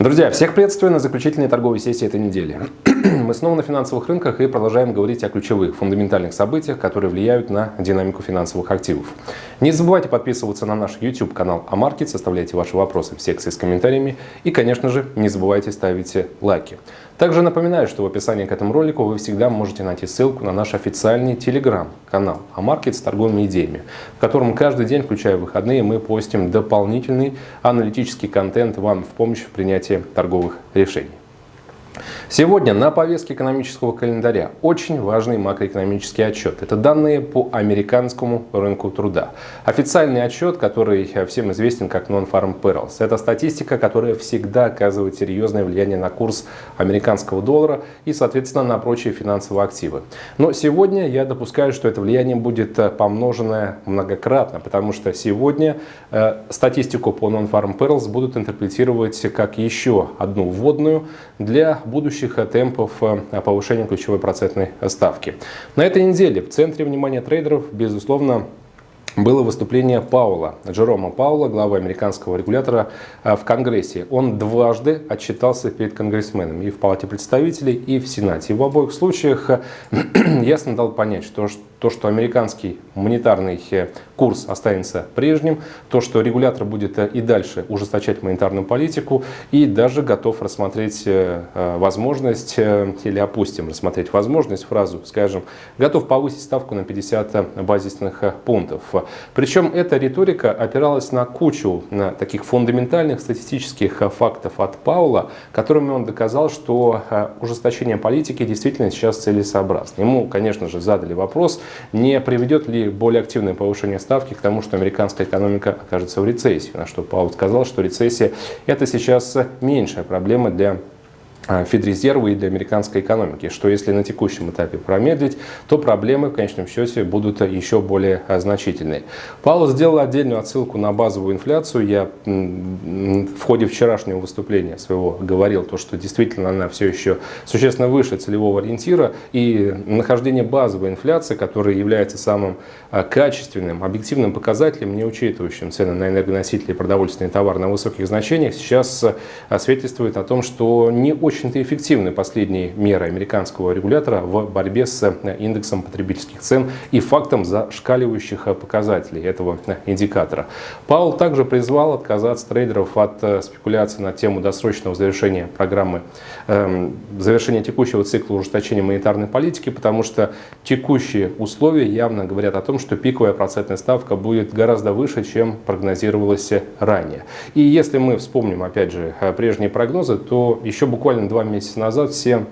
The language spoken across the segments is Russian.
Друзья, всех приветствую на заключительной торговой сессии этой недели. Мы снова на финансовых рынках и продолжаем говорить о ключевых фундаментальных событиях, которые влияют на динамику финансовых активов. Не забывайте подписываться на наш YouTube канал Амаркет, составляйте ваши вопросы в секции с комментариями и, конечно же, не забывайте ставить лайки. Также напоминаю, что в описании к этому ролику вы всегда можете найти ссылку на наш официальный телеграм-канал Амаркет с торговыми идеями, в котором каждый день, включая выходные, мы постим дополнительный аналитический контент вам в помощь в принятии торговых решений. Сегодня на повестке экономического календаря очень важный макроэкономический отчет. Это данные по американскому рынку труда. Официальный отчет, который всем известен как Non-Farm Payrolls. Это статистика, которая всегда оказывает серьезное влияние на курс американского доллара и, соответственно, на прочие финансовые активы. Но сегодня я допускаю, что это влияние будет помноженное многократно, потому что сегодня э, статистику по Non-Farm Payrolls будут интерпретировать как еще одну вводную для будущих темпов э, повышения ключевой процентной ставки. На этой неделе в центре внимания трейдеров, безусловно, было выступление Паула, Джерома Паула, главы американского регулятора э, в Конгрессе. Он дважды отчитался перед конгрессменами и в Палате представителей, и в Сенате. И в обоих случаях э, ясно дал понять, что то, что американский монетарный э, курс останется прежним, то, что регулятор будет э, и дальше ужесточать монетарную политику и даже готов рассмотреть э, возможность, или опустим, рассмотреть возможность, фразу, скажем, готов повысить ставку на 50 базисных пунктов. Причем эта риторика опиралась на кучу на таких фундаментальных статистических фактов от Паула, которыми он доказал, что ужесточение политики действительно сейчас целесообразно. Ему, конечно же, задали вопрос, не приведет ли более активное повышение ставки к тому, что американская экономика окажется в рецессии. На что Паул сказал, что рецессия это сейчас меньшая проблема для Федрезерва и для американской экономики, что если на текущем этапе промедлить, то проблемы в конечном счете будут еще более а, значительные. Павел сделал отдельную отсылку на базовую инфляцию. Я в ходе вчерашнего выступления своего говорил, то, что действительно она все еще существенно выше целевого ориентира, и нахождение базовой инфляции, которая является самым а, качественным, объективным показателем, не учитывающим цены на энергоносители и продовольственные товары на высоких значениях, сейчас свидетельствует о том, что не очень очень-то эффективны последние меры американского регулятора в борьбе с э, индексом потребительских цен и фактом зашкаливающих э, показателей этого э, индикатора. Паул также призвал отказаться трейдеров от спекуляций на тему досрочного завершения программы, эм, завершения текущего цикла ужесточения монетарной политики, потому что текущие условия явно говорят о том, что пиковая процентная ставка будет гораздо выше, чем прогнозировалось ранее. И если мы вспомним, опять же, прежние прогнозы, то еще буквально буквально два месяца назад все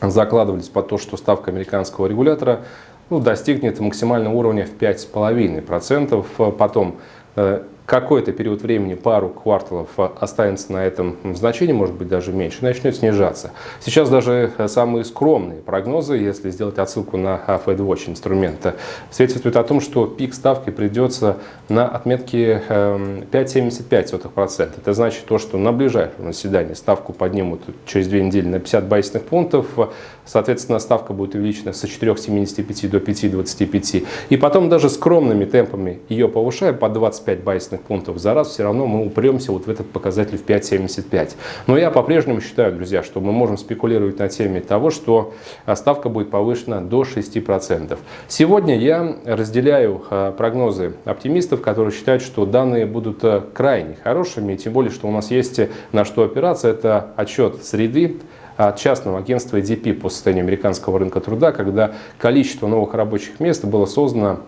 закладывались под то, что ставка американского регулятора ну, достигнет максимального уровня в 5,5%. Потом э, какой-то период времени, пару кварталов останется на этом значении, может быть даже меньше, начнет снижаться. Сейчас даже самые скромные прогнозы, если сделать отсылку на FedWatch инструмента, свидетельствуют о том, что пик ставки придется на отметке 5,75%. Эм, Это значит то, что на ближайшем заседании ставку поднимут через две недели на 50 базисных пунктов, соответственно ставка будет увеличена с 4,75 до 5,25. И потом даже скромными темпами ее повышая по 25 базисных базисных пунктов за раз, все равно мы упремся вот в этот показатель в 5,75. Но я по-прежнему считаю, друзья, что мы можем спекулировать на теме того, что а, ставка будет повышена до 6%. Сегодня я разделяю а, прогнозы оптимистов, которые считают, что данные будут а, крайне хорошими, тем более, что у нас есть на что опираться. Это отчет среды, от частного агентства EDP по состоянию американского рынка труда, когда количество новых рабочих мест было создано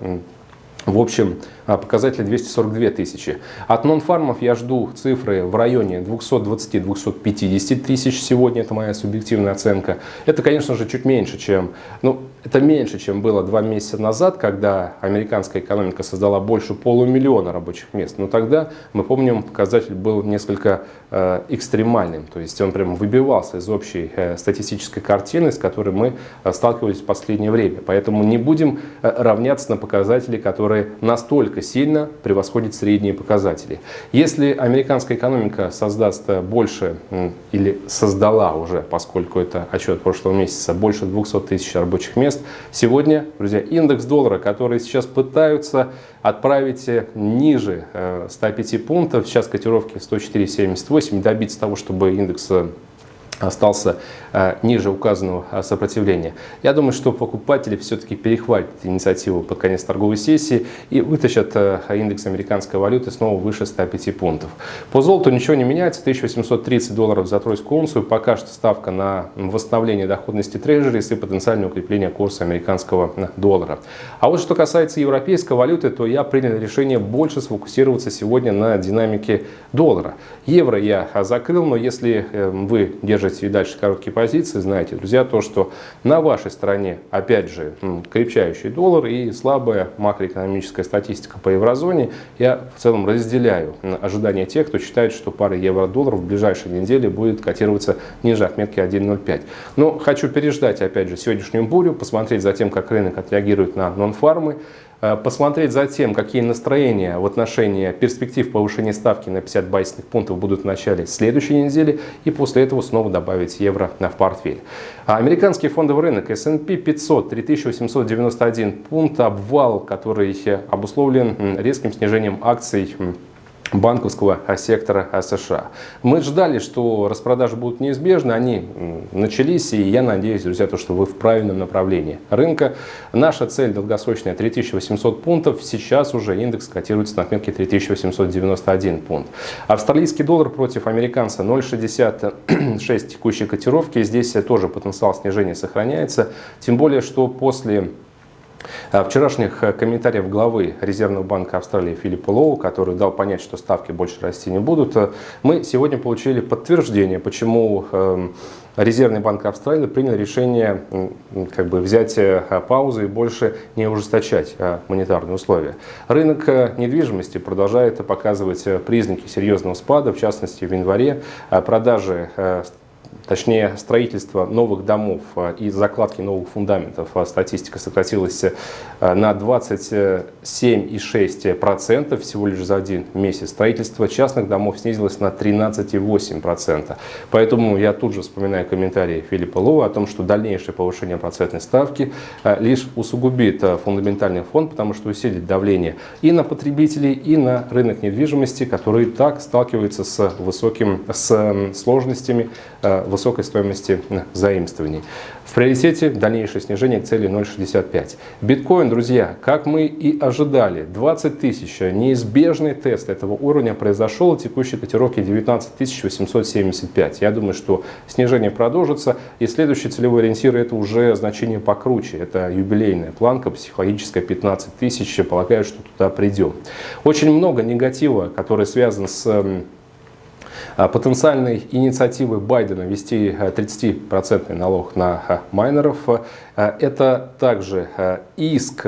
в общем, показатели 242 тысячи. От нон-фармов я жду цифры в районе 220-250 тысяч сегодня, это моя субъективная оценка. Это, конечно же, чуть меньше, чем, ну, это меньше, чем было два месяца назад, когда американская экономика создала больше полумиллиона рабочих мест. Но тогда, мы помним, показатель был несколько э, экстремальным, то есть он прям выбивался из общей э, статистической картины, с которой мы э, сталкивались в последнее время. Поэтому не будем э, равняться на показатели, которые настолько настолько сильно превосходит средние показатели. Если американская экономика создаст больше или создала уже, поскольку это отчет прошлого месяца, больше 200 тысяч рабочих мест, сегодня, друзья, индекс доллара, который сейчас пытаются отправить ниже 105 э, пунктов, сейчас котировки 104,78, добиться того, чтобы индекс остался э, ниже указанного э, сопротивления. Я думаю, что покупатели все-таки перехватят инициативу под конец торговой сессии и вытащат э, индекс американской валюты снова выше 105 пунктов. По золоту ничего не меняется, 1830 долларов за тройскую унцию. Пока что ставка на восстановление доходности трежерис и потенциальное укрепление курса американского доллара. А вот что касается европейской валюты, то я принял решение больше сфокусироваться сегодня на динамике доллара. Евро я закрыл, но если вы держите держите и дальше короткие позиции, знаете, друзья, то, что на вашей стороне, опять же, крепчающий доллар и слабая макроэкономическая статистика по еврозоне, я в целом разделяю ожидания тех, кто считает, что пара евро-доллар в ближайшие недели будет котироваться ниже отметки 1.05. Но хочу переждать, опять же, сегодняшнюю бурю, посмотреть за тем, как рынок отреагирует на нон-фармы, посмотреть за тем, какие настроения в отношении перспектив повышения ставки на 50 базисных пунктов будут в начале следующей недели и после этого снова добавить евро в портфель. А американский фондовый рынок S&P 500 3891 пункт, обвал, который обусловлен резким снижением акций банковского сектора США. Мы ждали, что распродажи будут неизбежны, они начались, и я надеюсь, друзья, то, что вы в правильном направлении рынка. Наша цель долгосрочная 3800 пунктов, сейчас уже индекс котируется на отметке 3891 пункт. Австралийский доллар против американца 0,66 текущей котировки, здесь тоже потенциал снижения сохраняется, тем более, что после вчерашних э, комментариев главы Резервного банка Австралии Филиппа Лоу, который дал понять, что ставки больше расти не будут, э, мы сегодня получили подтверждение, почему эм, Резервный банк Австралии принял решение как бы, взять э, паузу и больше не ужесточать монетарные условия. Рынок недвижимости продолжает показывать признаки серьезного спада, в частности в январе продажи точнее строительство новых домов а, и закладки новых фундаментов, а, статистика сократилась а, на 27,6% всего лишь за один месяц. Строительство частных домов снизилось на 13,8%. Поэтому я тут же вспоминаю комментарии Филиппа Лоу о том, что дальнейшее повышение процентной ставки лишь усугубит фундаментальный фонд, потому что усилит давление и на потребителей, и на рынок недвижимости, который так сталкивается с, высоким, с сложностями высокой стоимости заимствований. В приоритете дальнейшее снижение к цели 0,65. Биткоин, друзья, как мы и ожидали, 20 тысяч. Неизбежный тест этого уровня произошел. Текущей котировки 19 875. Я думаю, что снижение продолжится. И следующий целевой ориентир это уже значение покруче. Это юбилейная планка психологическая 15 тысяч. Полагаю, что туда придем. Очень много негатива, который связан с а, потенциальной инициативы Байдена ввести 30% э, налог на э, майнеров. Это также иск,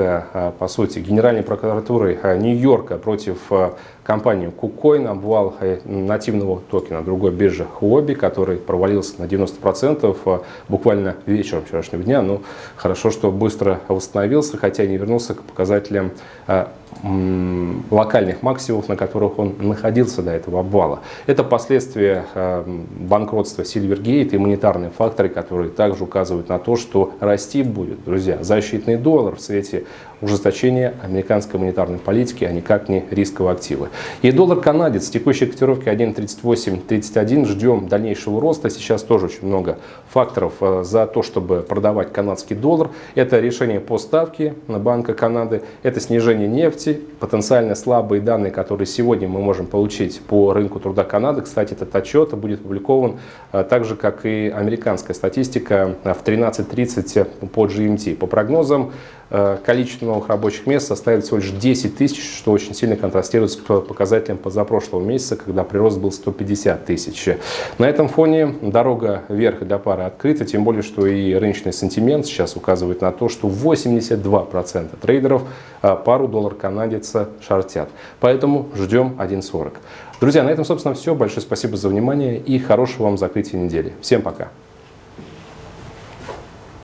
по сути, Генеральной прокуратуры Нью-Йорка против компании KuCoin, обвал нативного токена другой биржи Huobi, который провалился на 90% буквально вечером вчерашнего дня. Ну, хорошо, что быстро восстановился, хотя не вернулся к показателям локальных максимумов, на которых он находился до этого обвала. Это последствия э, банкротства Silvergate и монетарные факторы, которые также указывают на то, что расти будет, друзья, защитный доллар в свете ужесточения американской монетарной политики, а никак не рисковые активы. И доллар-канадец текущей котировки 1.3831. Ждем дальнейшего роста. Сейчас тоже очень много факторов э, за то, чтобы продавать канадский доллар. Это решение по ставке на Банка Канады, это снижение нефти, потенциально слабые данные, которые сегодня мы можем получить по рынку труда Канады. Кстати, этот отчет будет опубликован э, так же, как и американская статистика э, в 13.30 по GMT. По прогнозам, количество новых рабочих мест составит всего лишь 10 тысяч, что очень сильно контрастирует с показателем позапрошлого месяца, когда прирост был 150 тысяч. На этом фоне дорога вверх для пары открыта, тем более, что и рыночный сентимент сейчас указывает на то, что 82% трейдеров э, пару доллар-канадец шортят. Поэтому ждем 1.40. Друзья, на этом, собственно, все. Большое спасибо за внимание и хорошего вам закрытия недели. Всем пока!